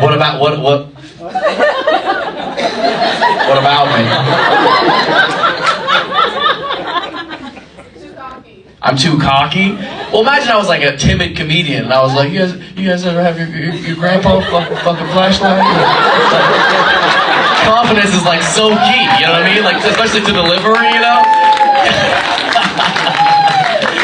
What about what what? What about me? I'm too cocky. Well, imagine I was like a timid comedian, and I was like, "You guys, you guys ever have your your, your grandpa fuck, fucking flashlight?" Confidence is like so key. You know what I mean? Like especially to delivery, you know.